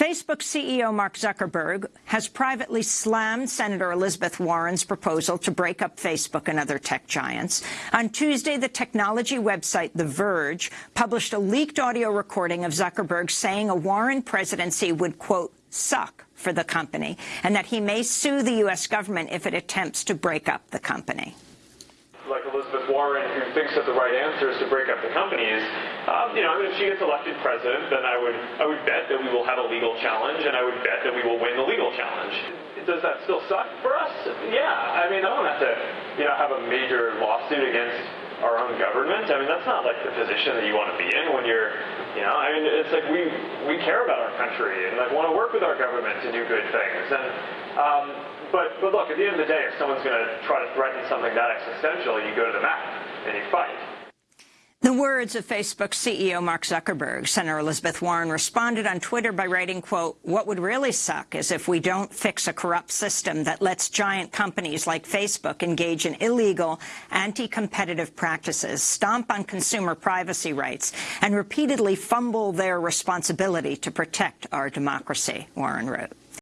Facebook CEO Mark Zuckerberg has privately slammed Senator Elizabeth Warren's proposal to break up Facebook and other tech giants. On Tuesday, the technology website The Verge published a leaked audio recording of Zuckerberg saying a Warren presidency would, quote, suck for the company, and that he may sue the U.S. government if it attempts to break up the company like Elizabeth Warren, who thinks that the right answer is to break up the companies, um, you know, if she gets elected president, then I would, I would bet that we will have a legal challenge, and I would bet that we will win the legal challenge. Does that still suck for us? Yeah. I mean, I don't have to, you know, have a major lawsuit against our own government. I mean, that's not like the position that you want to be in when you're, you know, I mean, it's like we we care about our country and like want to work with our government to do good things. And um, but, but look, at the end of the day, if someone's going to try to threaten something that existential, you go to the mat and you fight. The words of Facebook CEO Mark Zuckerberg, Senator Elizabeth Warren responded on Twitter by writing, quote, what would really suck is if we don't fix a corrupt system that lets giant companies like Facebook engage in illegal, anti-competitive practices, stomp on consumer privacy rights, and repeatedly fumble their responsibility to protect our democracy, Warren wrote.